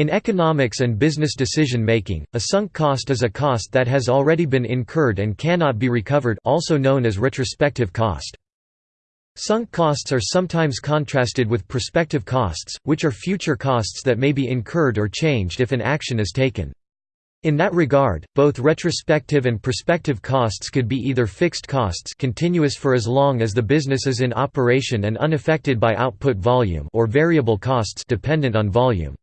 In economics and business decision-making, a sunk cost is a cost that has already been incurred and cannot be recovered also known as retrospective cost. Sunk costs are sometimes contrasted with prospective costs, which are future costs that may be incurred or changed if an action is taken. In that regard, both retrospective and prospective costs could be either fixed costs continuous for as long as the business is in operation and unaffected by output volume or variable costs dependent on volume.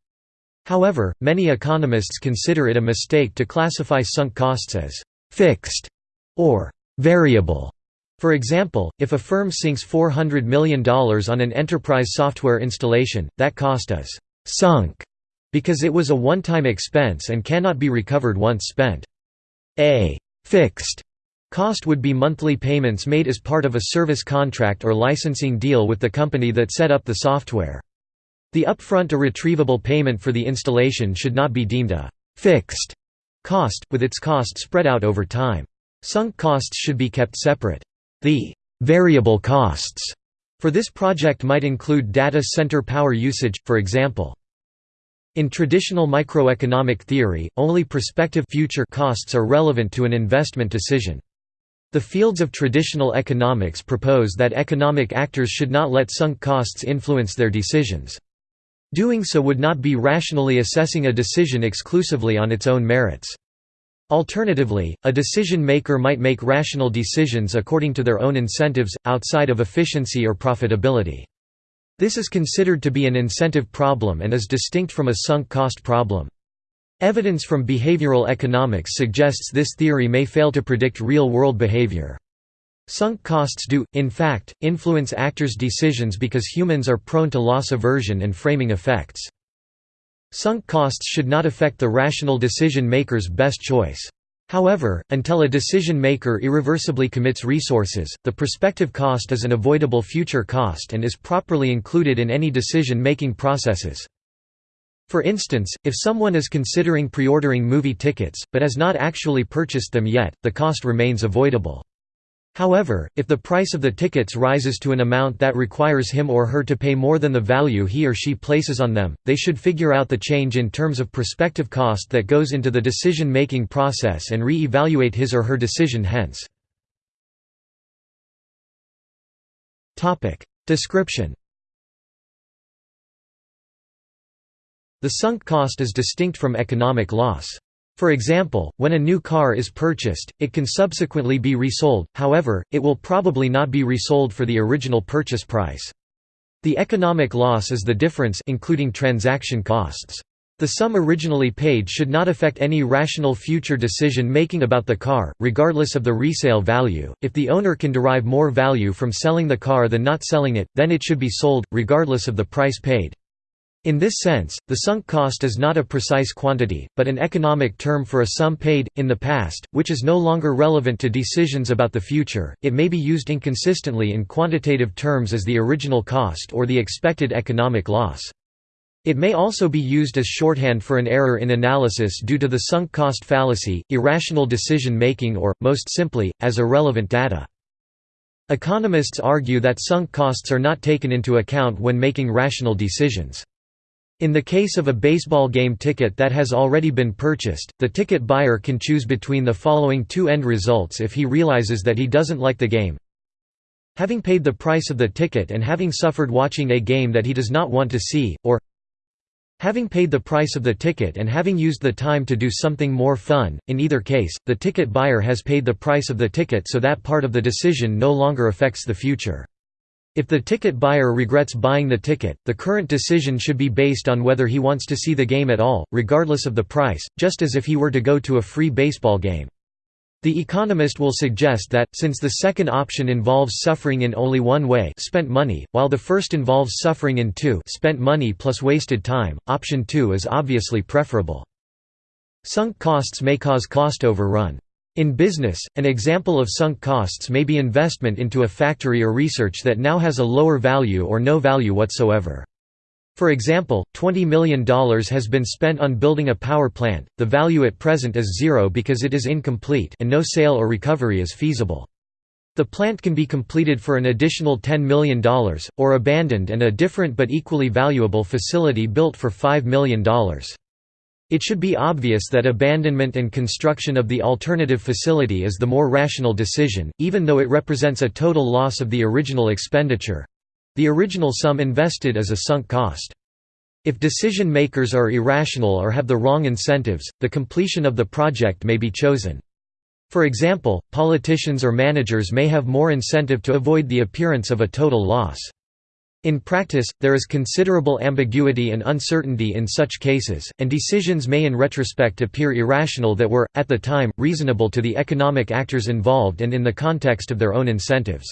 However, many economists consider it a mistake to classify sunk costs as «fixed» or «variable». For example, if a firm sinks $400 million on an enterprise software installation, that cost is «sunk» because it was a one-time expense and cannot be recovered once spent. A «fixed» cost would be monthly payments made as part of a service contract or licensing deal with the company that set up the software. The upfront or retrievable payment for the installation should not be deemed a «fixed» cost, with its cost spread out over time. Sunk costs should be kept separate. The «variable costs» for this project might include data center power usage, for example. In traditional microeconomic theory, only prospective future costs are relevant to an investment decision. The fields of traditional economics propose that economic actors should not let sunk costs influence their decisions. Doing so would not be rationally assessing a decision exclusively on its own merits. Alternatively, a decision maker might make rational decisions according to their own incentives, outside of efficiency or profitability. This is considered to be an incentive problem and is distinct from a sunk cost problem. Evidence from behavioral economics suggests this theory may fail to predict real-world behavior. Sunk costs do, in fact, influence actors' decisions because humans are prone to loss aversion and framing effects. Sunk costs should not affect the rational decision maker's best choice. However, until a decision maker irreversibly commits resources, the prospective cost is an avoidable future cost and is properly included in any decision-making processes. For instance, if someone is considering pre-ordering movie tickets, but has not actually purchased them yet, the cost remains avoidable. However, if the price of the tickets rises to an amount that requires him or her to pay more than the value he or she places on them, they should figure out the change in terms of prospective cost that goes into the decision-making process and re-evaluate his or her decision hence. Description The sunk cost is distinct from economic loss. For example, when a new car is purchased, it can subsequently be resold, however, it will probably not be resold for the original purchase price. The economic loss is the difference including transaction costs. The sum originally paid should not affect any rational future decision making about the car, regardless of the resale value. If the owner can derive more value from selling the car than not selling it, then it should be sold, regardless of the price paid. In this sense, the sunk cost is not a precise quantity, but an economic term for a sum paid, in the past, which is no longer relevant to decisions about the future. It may be used inconsistently in quantitative terms as the original cost or the expected economic loss. It may also be used as shorthand for an error in analysis due to the sunk cost fallacy, irrational decision making or, most simply, as irrelevant data. Economists argue that sunk costs are not taken into account when making rational decisions. In the case of a baseball game ticket that has already been purchased, the ticket buyer can choose between the following two end results if he realizes that he doesn't like the game. Having paid the price of the ticket and having suffered watching a game that he does not want to see, or Having paid the price of the ticket and having used the time to do something more fun, in either case, the ticket buyer has paid the price of the ticket so that part of the decision no longer affects the future. If the ticket buyer regrets buying the ticket, the current decision should be based on whether he wants to see the game at all, regardless of the price, just as if he were to go to a free baseball game. The economist will suggest that, since the second option involves suffering in only one way spent money, while the first involves suffering in two spent money plus wasted time, option 2 is obviously preferable. Sunk costs may cause cost overrun. In business, an example of sunk costs may be investment into a factory or research that now has a lower value or no value whatsoever. For example, $20 million has been spent on building a power plant, the value at present is zero because it is incomplete and no sale or recovery is feasible. The plant can be completed for an additional $10 million, or abandoned and a different but equally valuable facility built for $5 million. It should be obvious that abandonment and construction of the alternative facility is the more rational decision, even though it represents a total loss of the original expenditure—the original sum invested is a sunk cost. If decision makers are irrational or have the wrong incentives, the completion of the project may be chosen. For example, politicians or managers may have more incentive to avoid the appearance of a total loss. In practice, there is considerable ambiguity and uncertainty in such cases, and decisions may in retrospect appear irrational that were, at the time, reasonable to the economic actors involved and in the context of their own incentives.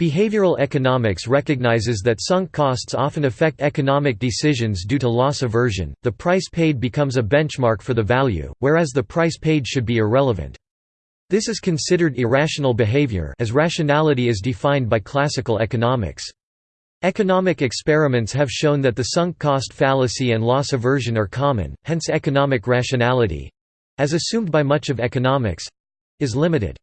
Behavioral economics recognizes that sunk costs often affect economic decisions due to loss aversion. The price paid becomes a benchmark for the value, whereas the price paid should be irrelevant. This is considered irrational behavior as rationality is defined by classical economics. Economic experiments have shown that the sunk cost fallacy and loss aversion are common, hence economic rationality—as assumed by much of economics—is limited.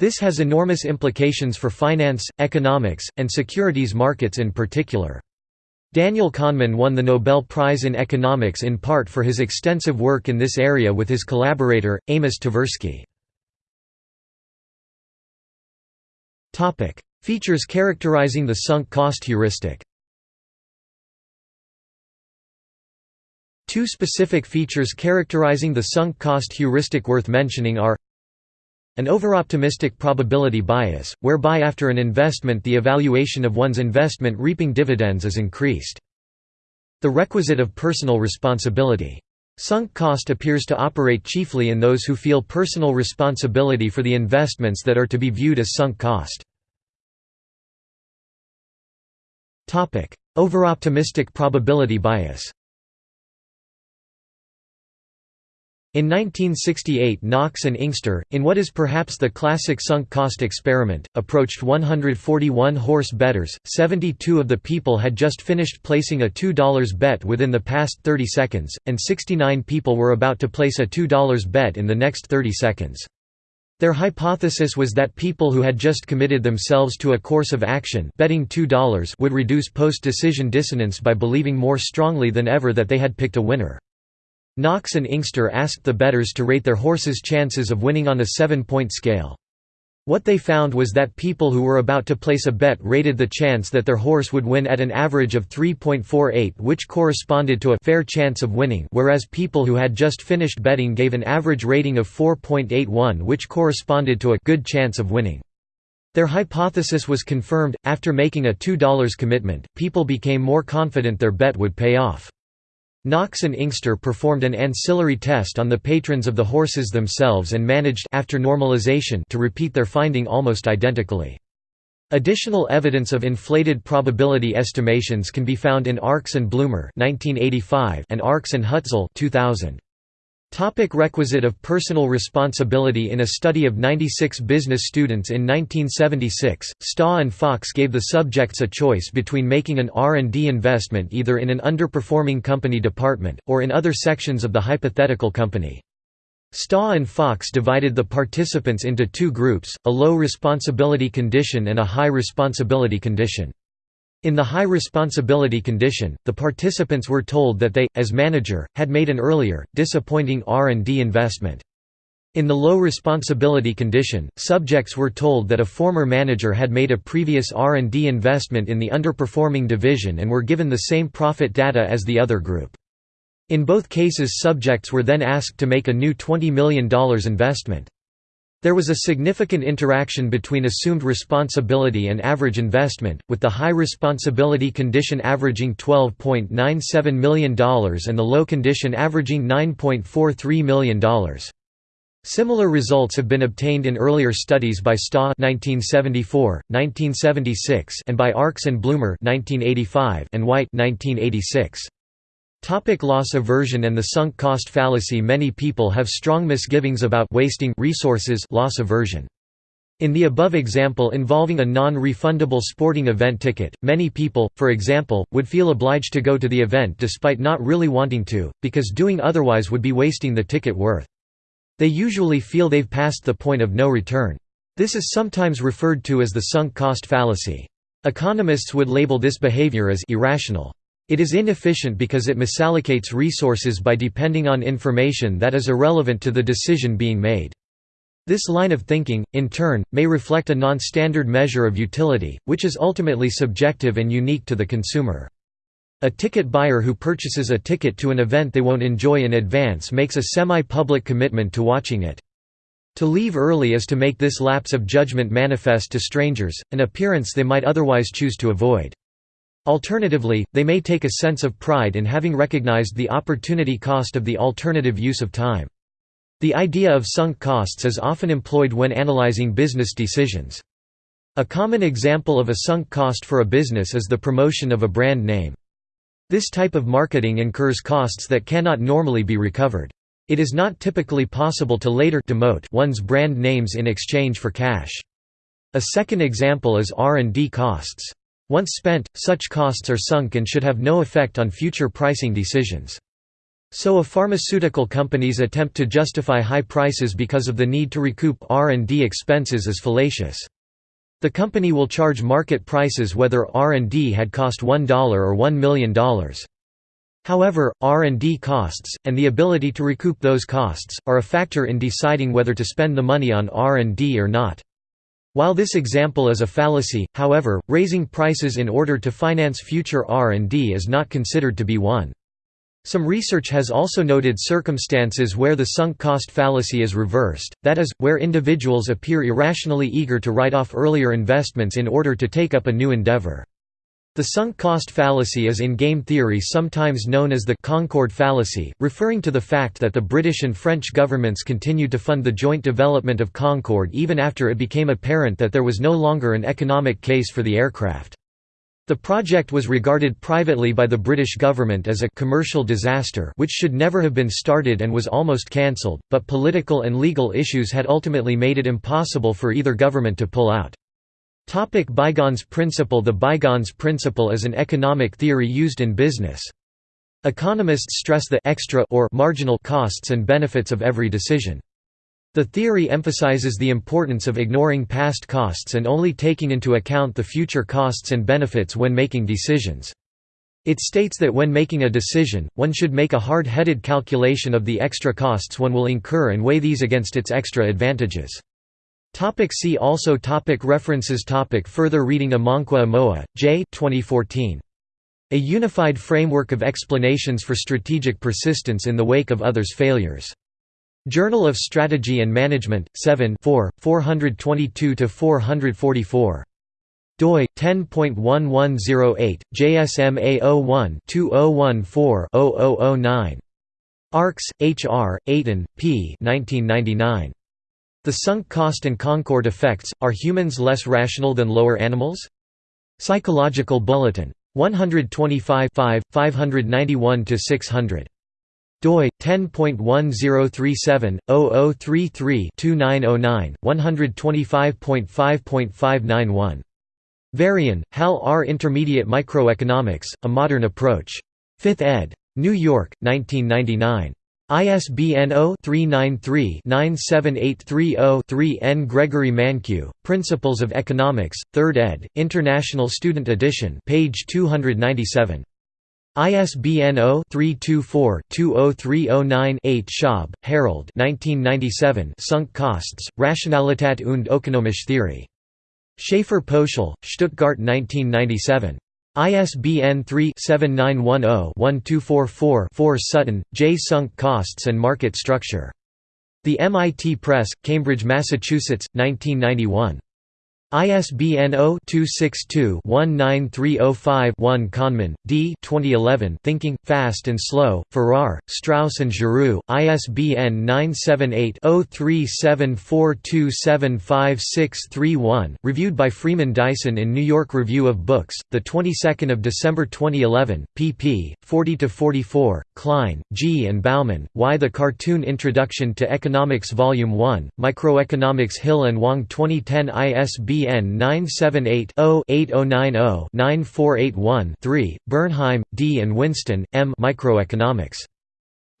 This has enormous implications for finance, economics, and securities markets in particular. Daniel Kahneman won the Nobel Prize in Economics in part for his extensive work in this area with his collaborator, Amos Tversky. Features characterizing the sunk cost heuristic Two specific features characterizing the sunk cost heuristic worth mentioning are an overoptimistic probability bias, whereby after an investment the evaluation of one's investment reaping dividends is increased. The requisite of personal responsibility. Sunk cost appears to operate chiefly in those who feel personal responsibility for the investments that are to be viewed as sunk cost. Overoptimistic probability bias In 1968 Knox and Inkster, in what is perhaps the classic sunk cost experiment, approached 141 horse bettors, 72 of the people had just finished placing a $2 bet within the past 30 seconds, and 69 people were about to place a $2 bet in the next 30 seconds. Their hypothesis was that people who had just committed themselves to a course of action betting $2 would reduce post-decision dissonance by believing more strongly than ever that they had picked a winner. Knox and Inkster asked the bettors to rate their horses' chances of winning on a seven-point scale. What they found was that people who were about to place a bet rated the chance that their horse would win at an average of 3.48 which corresponded to a fair chance of winning whereas people who had just finished betting gave an average rating of 4.81 which corresponded to a good chance of winning. Their hypothesis was confirmed, after making a $2 commitment, people became more confident their bet would pay off. Knox and Inkster performed an ancillary test on the patrons of the horses themselves and managed after normalization to repeat their finding almost identically. Additional evidence of inflated probability estimations can be found in Arkes and Blumer and Arkes and Hutzel 2000. Topic requisite of personal responsibility In a study of 96 business students in 1976, Staw and Fox gave the subjects a choice between making an R&D investment either in an underperforming company department, or in other sections of the hypothetical company. Staw and Fox divided the participants into two groups, a low responsibility condition and a high responsibility condition. In the high responsibility condition, the participants were told that they, as manager, had made an earlier, disappointing R&D investment. In the low responsibility condition, subjects were told that a former manager had made a previous R&D investment in the underperforming division and were given the same profit data as the other group. In both cases subjects were then asked to make a new $20 million investment. There was a significant interaction between assumed responsibility and average investment, with the high responsibility condition averaging $12.97 million and the low condition averaging $9.43 million. Similar results have been obtained in earlier studies by Staw 1974, 1976 and by Arkes and Blumer 1985 and White 1986. Topic loss aversion and the sunk cost fallacy Many people have strong misgivings about wasting resources loss aversion. In the above example involving a non-refundable sporting event ticket, many people, for example, would feel obliged to go to the event despite not really wanting to, because doing otherwise would be wasting the ticket worth. They usually feel they've passed the point of no return. This is sometimes referred to as the sunk cost fallacy. Economists would label this behavior as irrational. It is inefficient because it misallocates resources by depending on information that is irrelevant to the decision being made. This line of thinking, in turn, may reflect a non-standard measure of utility, which is ultimately subjective and unique to the consumer. A ticket buyer who purchases a ticket to an event they won't enjoy in advance makes a semi-public commitment to watching it. To leave early is to make this lapse of judgment manifest to strangers, an appearance they might otherwise choose to avoid. Alternatively, they may take a sense of pride in having recognized the opportunity cost of the alternative use of time. The idea of sunk costs is often employed when analyzing business decisions. A common example of a sunk cost for a business is the promotion of a brand name. This type of marketing incurs costs that cannot normally be recovered. It is not typically possible to later demote one's brand names in exchange for cash. A second example is R&D costs. Once spent, such costs are sunk and should have no effect on future pricing decisions. So if pharmaceutical companies attempt to justify high prices because of the need to recoup R&D expenses is fallacious. The company will charge market prices whether R&D had cost $1 or $1 million. However, R&D costs, and the ability to recoup those costs, are a factor in deciding whether to spend the money on R&D or not. While this example is a fallacy, however, raising prices in order to finance future R&D is not considered to be one. Some research has also noted circumstances where the sunk cost fallacy is reversed, that is, where individuals appear irrationally eager to write off earlier investments in order to take up a new endeavor. The sunk cost fallacy is in game theory sometimes known as the Concorde fallacy, referring to the fact that the British and French governments continued to fund the joint development of Concorde even after it became apparent that there was no longer an economic case for the aircraft. The project was regarded privately by the British government as a commercial disaster which should never have been started and was almost cancelled, but political and legal issues had ultimately made it impossible for either government to pull out. Topic bygones principle The bygones principle is an economic theory used in business. Economists stress the extra or marginal costs and benefits of every decision. The theory emphasizes the importance of ignoring past costs and only taking into account the future costs and benefits when making decisions. It states that when making a decision, one should make a hard-headed calculation of the extra costs one will incur and weigh these against its extra advantages. Topic see also topic References topic Further reading Amankwah Amoah, J. 2014. A Unified Framework of Explanations for Strategic Persistence in the Wake of Others' Failures. Journal of Strategy and Management, 7 422–444. doi 10.1108 JSM A01-2014-0009 Arkes, H. R., Ayton, P. 1999. The Sunk Cost and Concorde Effects, Are Humans Less Rational Than Lower Animals? Psychological Bulletin. 125 591–600 doi 10.1037/0033-2909 125.5.591 Varian, Hal R. Intermediate Microeconomics: A Modern Approach. 5th ed. New York, 1999. ISBN 0-393-97830-3 N. Gregory Mankiw, Principles of Economics, 3rd ed., International Student Edition page 297. ISBN 0-324-20309-8 Schaub, Harold Sunk Costs, Rationalität und Ökonomische Theorie. Schaefer Poeschel, Stuttgart 1997. ISBN 3-7910-1244-4 Sutton, J. Sunk Costs and Market Structure. The MIT Press, Cambridge, Massachusetts, 1991. ISBN 0-262-19305-1 Kahneman, D. 2011 Thinking, Fast and Slow, Farrar, Straus and Giroux, ISBN 978-0374275631, reviewed by Freeman Dyson in New York Review of Books, 22 December 2011, pp. 40–44, Klein, G. and Bauman, Why the Cartoon Introduction to Economics Volume 1, Microeconomics Hill and Wang 2010 ISBN ISBN 978-0-8090-9481-3, Bernheim, D. and Whinston, M. Microeconomics.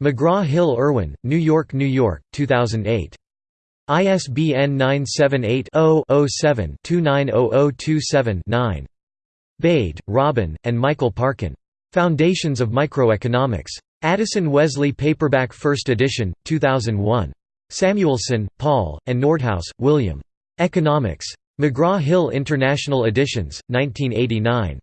McGraw-Hill Irwin, New York, New York, 2008. ISBN 978-0-07-290027-9. Bade, Robin, and Michael Parkin. Foundations of Microeconomics. Addison Wesley Paperback First Edition, 2001. Samuelson, Paul, and Nordhaus, William. Economics. McGraw-Hill International Editions, 1989.